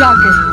जाके